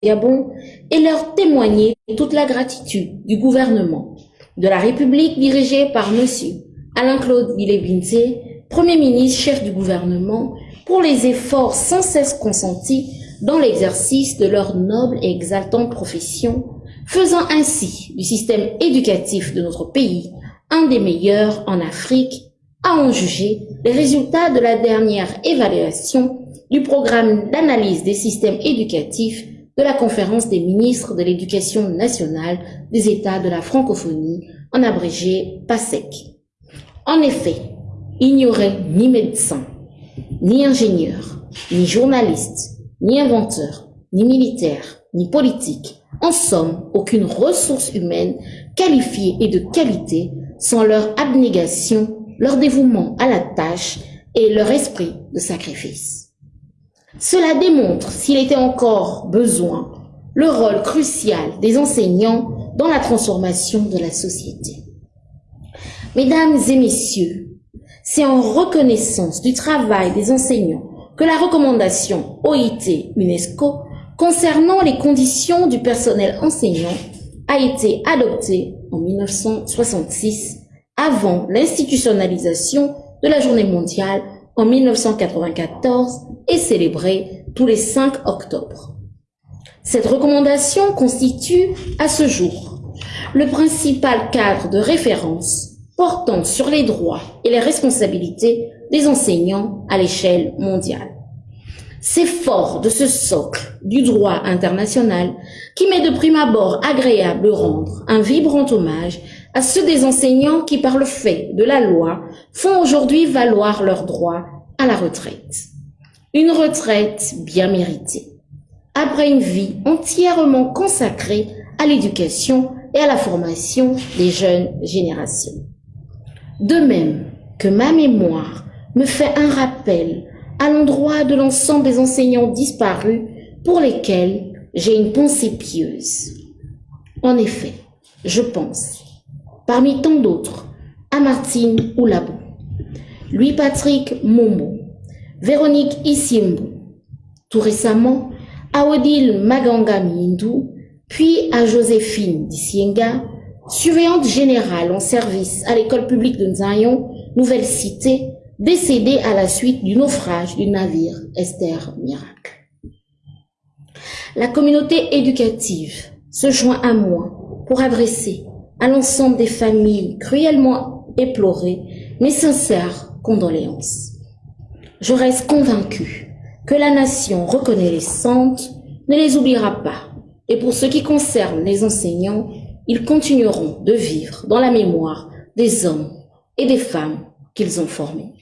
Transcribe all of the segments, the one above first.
Et leur témoigner toute la gratitude du gouvernement de la République dirigée par M. Alain-Claude Villebinze, Premier ministre, chef du gouvernement, pour les efforts sans cesse consentis dans l'exercice de leur noble et exaltante profession, faisant ainsi du système éducatif de notre pays un des meilleurs en Afrique, à en juger les résultats de la dernière évaluation du programme d'analyse des systèmes éducatifs de la conférence des ministres de l'éducation nationale des États de la francophonie, en abrégé PASEC. En effet, il n'y aurait ni médecin, ni ingénieur, ni journaliste, ni inventeur, ni militaire, ni politique, en somme, aucune ressource humaine qualifiée et de qualité sans leur abnégation, leur dévouement à la tâche et leur esprit de sacrifice. Cela démontre, s'il était encore besoin, le rôle crucial des enseignants dans la transformation de la société. Mesdames et messieurs, c'est en reconnaissance du travail des enseignants que la recommandation OIT-UNESCO concernant les conditions du personnel enseignant a été adoptée en 1966 avant l'institutionnalisation de la journée mondiale en 1994 et célébrée tous les 5 octobre. Cette recommandation constitue à ce jour le principal cadre de référence portant sur les droits et les responsabilités des enseignants à l'échelle mondiale. C'est fort de ce socle du droit international qui m'est de prime abord agréable de rendre un vibrant hommage à ceux des enseignants qui, par le fait de la loi, font aujourd'hui valoir leur droit à la retraite. Une retraite bien méritée, après une vie entièrement consacrée à l'éducation et à la formation des jeunes générations. De même que ma mémoire me fait un rappel à l'endroit de l'ensemble des enseignants disparus pour lesquels j'ai une pensée pieuse. En effet, je pense, parmi tant d'autres, à Martine Oulabou, Louis-Patrick Momo, Véronique Issimbo, tout récemment à Odile Maganga Mindou, puis à Joséphine Dissienga, surveillante générale en service à l'école publique de Nzayon, Nouvelle Cité, décédée à la suite du naufrage du navire Esther Miracle. La communauté éducative se joint à moi pour adresser à l'ensemble des familles cruellement éplorées mes sincères condoléances. Je reste convaincue que la nation reconnaissante ne les oubliera pas. Et pour ce qui concerne les enseignants, ils continueront de vivre dans la mémoire des hommes et des femmes qu'ils ont formés.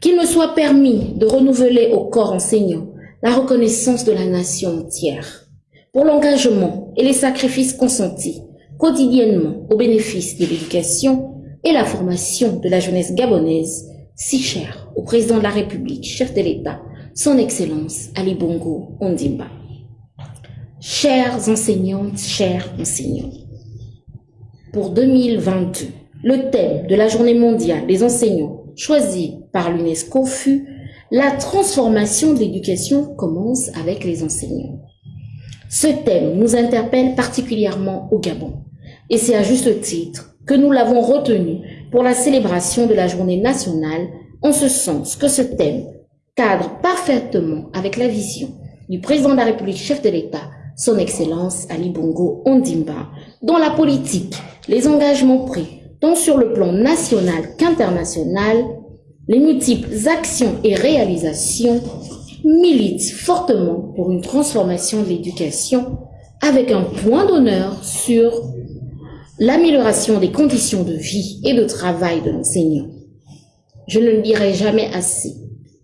Qu'il me soit permis de renouveler au corps enseignant la reconnaissance de la nation entière pour l'engagement et les sacrifices consentis quotidiennement au bénéfice de l'éducation et la formation de la jeunesse gabonaise, si chère au président de la République, chef de l'État, son Excellence Ali Bongo Ondimba. Chères enseignantes, chers enseignants, pour 2022, le thème de la journée mondiale des enseignants choisi par l'UNESCO fut La transformation de l'éducation commence avec les enseignants. Ce thème nous interpelle particulièrement au Gabon et c'est à juste titre que nous l'avons retenu pour la célébration de la journée nationale en ce sens que ce thème cadre parfaitement avec la vision du président de la République, chef de l'État, son Excellence Ali Bongo Ondimba, dont la politique, les engagements pris, tant sur le plan national qu'international, les multiples actions et réalisations militent fortement pour une transformation de l'éducation avec un point d'honneur sur l'amélioration des conditions de vie et de travail de l'enseignant. Je ne le dirai jamais assez.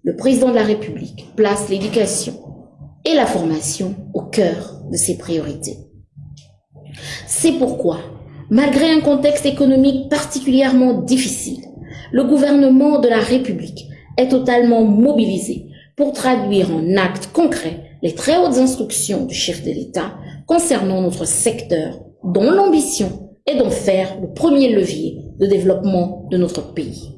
Le président de la République place l'éducation et la formation au cœur de ses priorités. C'est pourquoi, malgré un contexte économique particulièrement difficile, le gouvernement de la République est totalement mobilisé pour traduire en actes concrets les très hautes instructions du chef de l'État concernant notre secteur dont l'ambition est d'en faire le premier levier de développement de notre pays.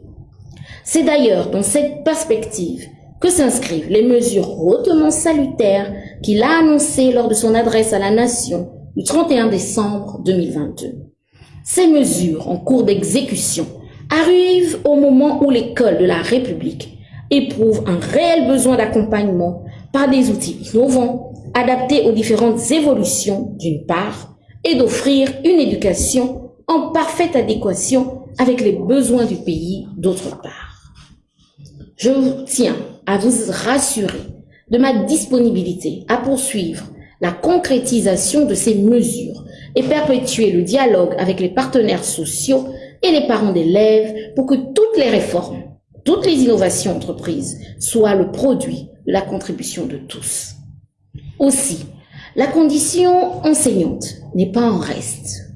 C'est d'ailleurs dans cette perspective que s'inscrivent les mesures hautement salutaires qu'il a annoncées lors de son adresse à la nation du 31 décembre 2022. Ces mesures en cours d'exécution arrivent au moment où l'école de la République éprouve un réel besoin d'accompagnement par des outils innovants adaptés aux différentes évolutions d'une part et d'offrir une éducation en parfaite adéquation avec les besoins du pays d'autre part. Je tiens à vous rassurer de ma disponibilité à poursuivre la concrétisation de ces mesures et perpétuer le dialogue avec les partenaires sociaux et les parents d'élèves pour que toutes les réformes, toutes les innovations entreprises soient le produit de la contribution de tous. Aussi, la condition enseignante n'est pas en reste.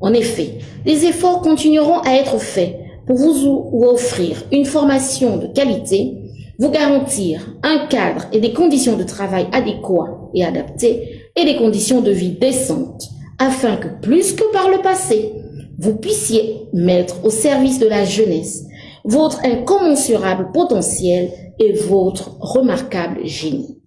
En effet, des efforts continueront à être faits pour vous offrir une formation de qualité, vous garantir un cadre et des conditions de travail adéquats et adaptés et des conditions de vie décentes afin que plus que par le passé, vous puissiez mettre au service de la jeunesse votre incommensurable potentiel et votre remarquable génie.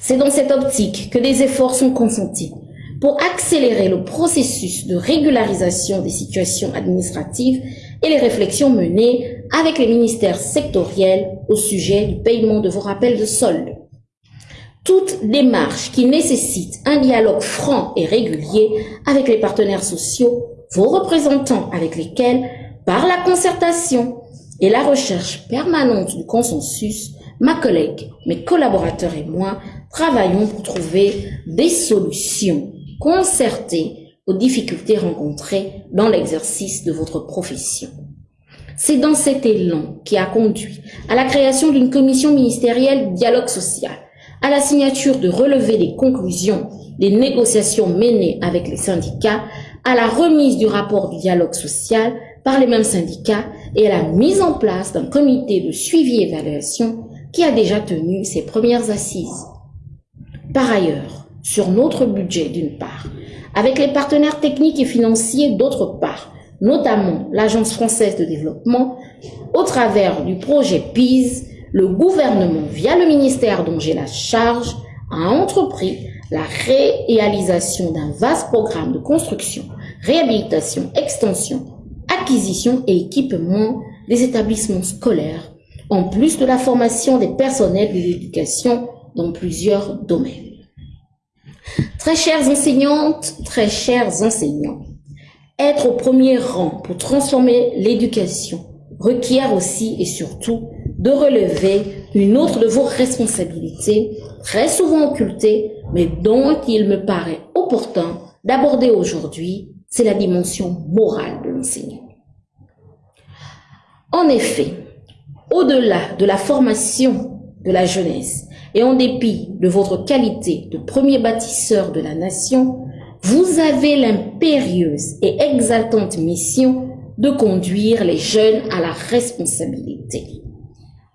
C'est dans cette optique que des efforts sont consentis pour accélérer le processus de régularisation des situations administratives et les réflexions menées avec les ministères sectoriels au sujet du paiement de vos rappels de solde. Toute démarche qui nécessite un dialogue franc et régulier avec les partenaires sociaux, vos représentants avec lesquels, par la concertation et la recherche permanente du consensus, ma collègue, mes collaborateurs et moi travaillons pour trouver des solutions concertées aux difficultés rencontrées dans l'exercice de votre profession. C'est dans cet élan qui a conduit à la création d'une commission ministérielle dialogue social, à la signature de relever des conclusions des négociations menées avec les syndicats, à la remise du rapport du dialogue social par les mêmes syndicats et à la mise en place d'un comité de suivi et évaluation qui a déjà tenu ses premières assises. Par ailleurs, sur notre budget d'une part, avec les partenaires techniques et financiers d'autre part, notamment l'Agence française de développement, au travers du projet PISE, le gouvernement, via le ministère dont j'ai la charge, a entrepris la réalisation d'un vaste programme de construction, réhabilitation, extension, acquisition et équipement des établissements scolaires, en plus de la formation des personnels de l'éducation dans plusieurs domaines. Très chères enseignantes, très chers enseignants, être au premier rang pour transformer l'éducation requiert aussi et surtout de relever une autre de vos responsabilités, très souvent occultées, mais dont il me paraît opportun d'aborder aujourd'hui, c'est la dimension morale de l'enseignant. En effet, au-delà de la formation de la jeunesse et en dépit de votre qualité de premier bâtisseur de la nation, vous avez l'impérieuse et exaltante mission de conduire les jeunes à la responsabilité.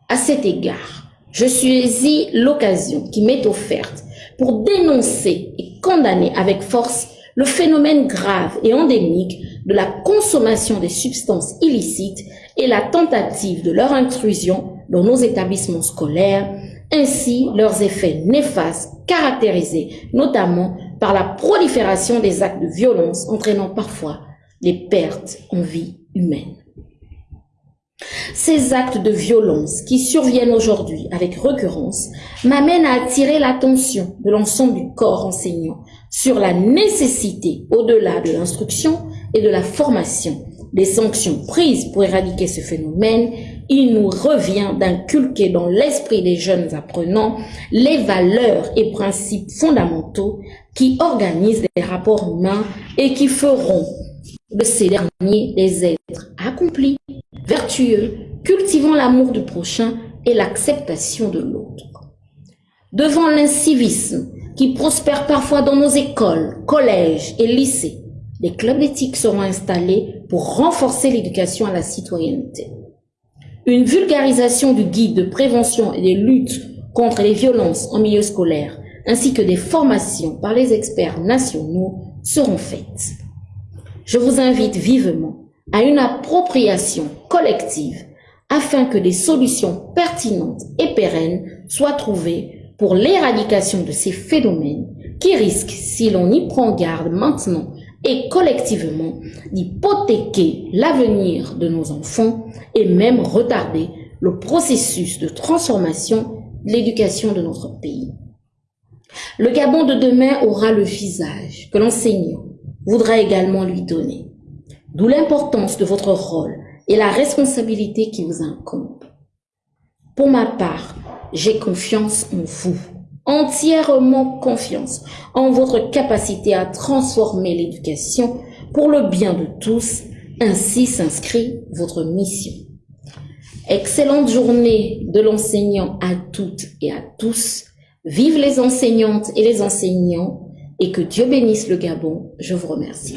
À cet égard, je suis l'occasion qui m'est offerte pour dénoncer et condamner avec force le phénomène grave et endémique de la consommation des substances illicites et la tentative de leur intrusion dans nos établissements scolaires, ainsi leurs effets néfastes caractérisés notamment par la prolifération des actes de violence entraînant parfois des pertes en vie humaine. Ces actes de violence qui surviennent aujourd'hui avec récurrence m'amènent à attirer l'attention de l'ensemble du corps enseignant sur la nécessité, au-delà de l'instruction et de la formation, des sanctions prises pour éradiquer ce phénomène, il nous revient d'inculquer dans l'esprit des jeunes apprenants les valeurs et principes fondamentaux qui organisent les rapports humains et qui feront de ces derniers des êtres accomplis, vertueux, cultivant l'amour du prochain et l'acceptation de l'autre. Devant l'incivisme qui prospère parfois dans nos écoles, collèges et lycées, des clubs d'éthique seront installés pour renforcer l'éducation à la citoyenneté. Une vulgarisation du guide de prévention et des luttes contre les violences en milieu scolaire, ainsi que des formations par les experts nationaux seront faites. Je vous invite vivement à une appropriation collective afin que des solutions pertinentes et pérennes soient trouvées pour l'éradication de ces phénomènes qui risquent, si l'on y prend garde maintenant et collectivement, d'hypothéquer l'avenir de nos enfants et même retarder le processus de transformation de l'éducation de notre pays. Le Gabon de demain aura le visage que l'enseignant voudra également lui donner. D'où l'importance de votre rôle et la responsabilité qui vous incombe. Pour ma part, j'ai confiance en vous, entièrement confiance en votre capacité à transformer l'éducation pour le bien de tous. Ainsi s'inscrit votre mission. Excellente journée de l'enseignant à toutes et à tous. Vive les enseignantes et les enseignants et que Dieu bénisse le Gabon. Je vous remercie.